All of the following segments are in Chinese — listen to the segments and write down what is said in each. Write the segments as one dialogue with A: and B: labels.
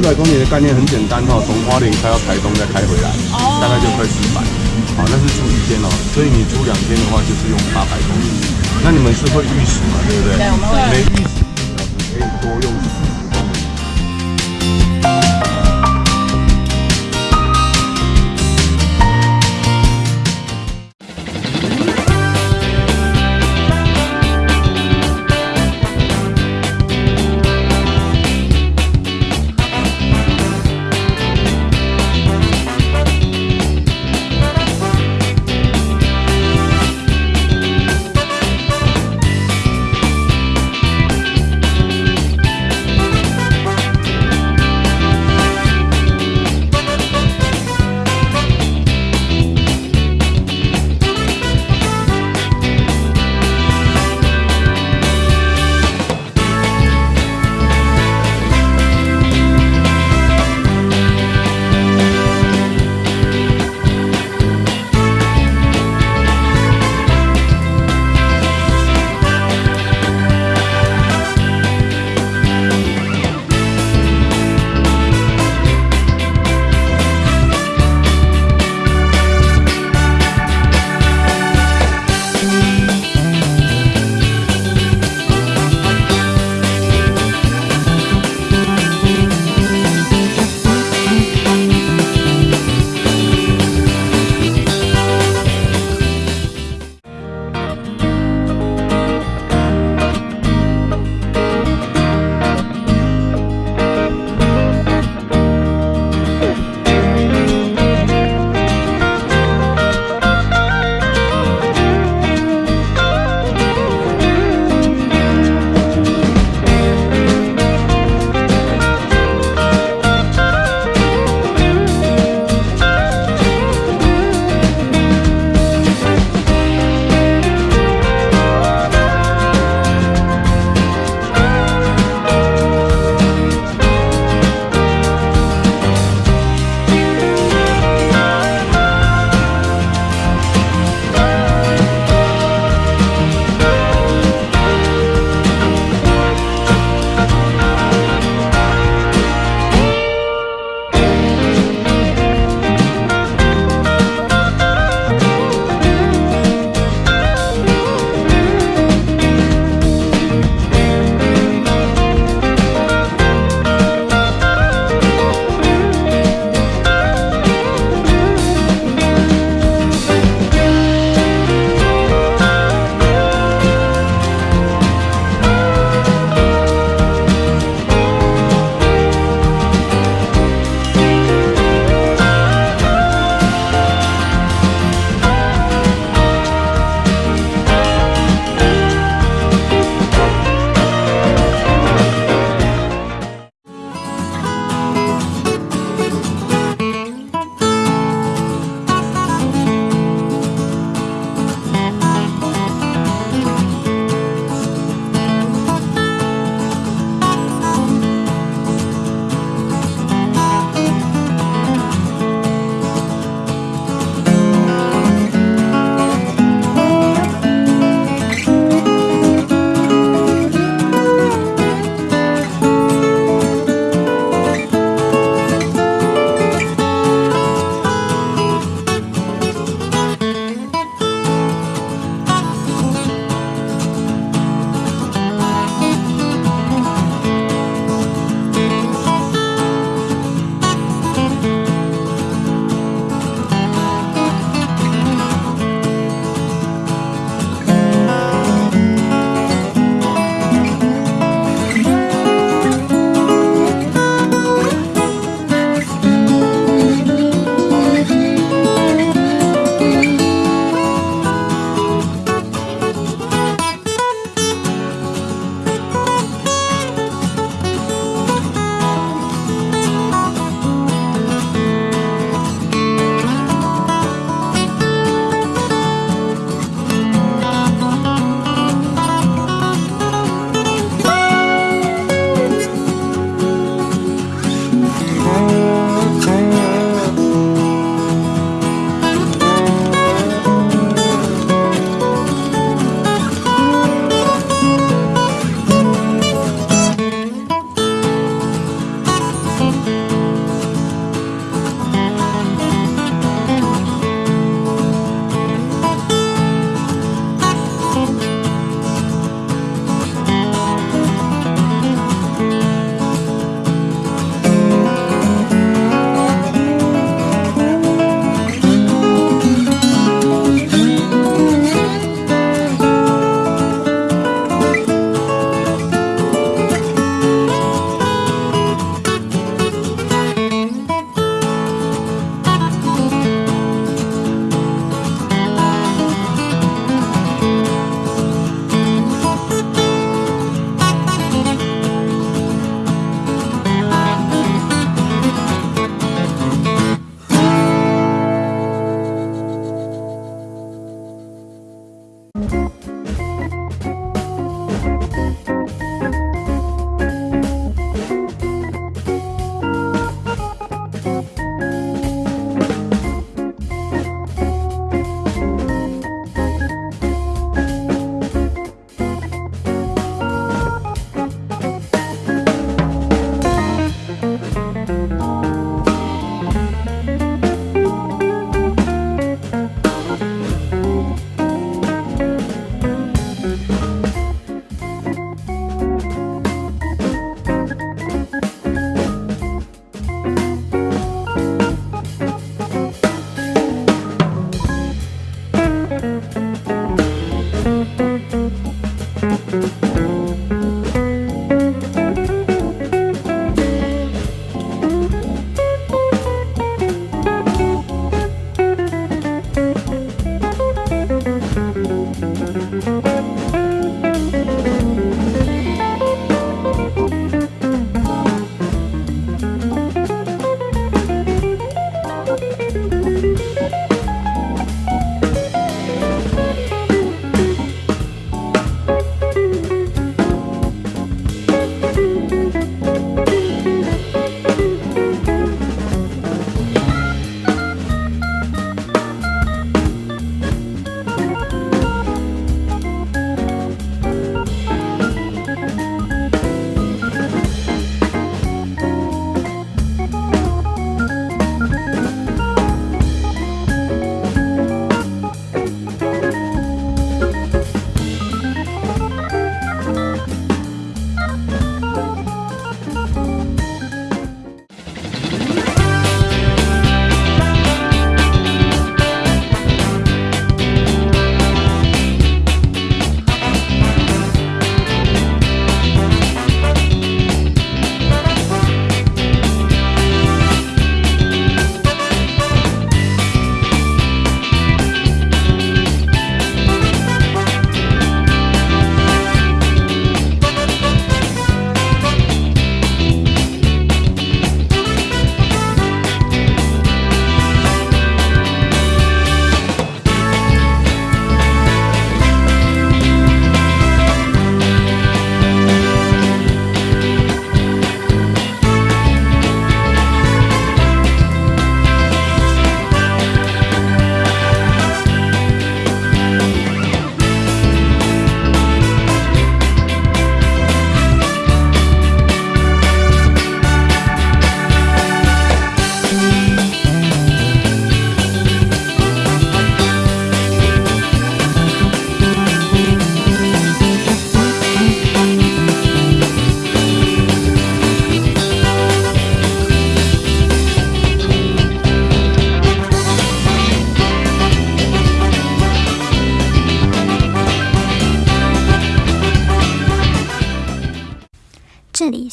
A: 百公里的概念很简单哈，从花莲开到台东再开回来，大概就快四百。好，那是住一天哦，所以你住两天的话就是用八百公里。那你们是会预时嘛？对不对？
B: 对，我们会。
A: 没预时，可以多用。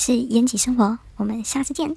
B: 是延吉生活，我们下次见。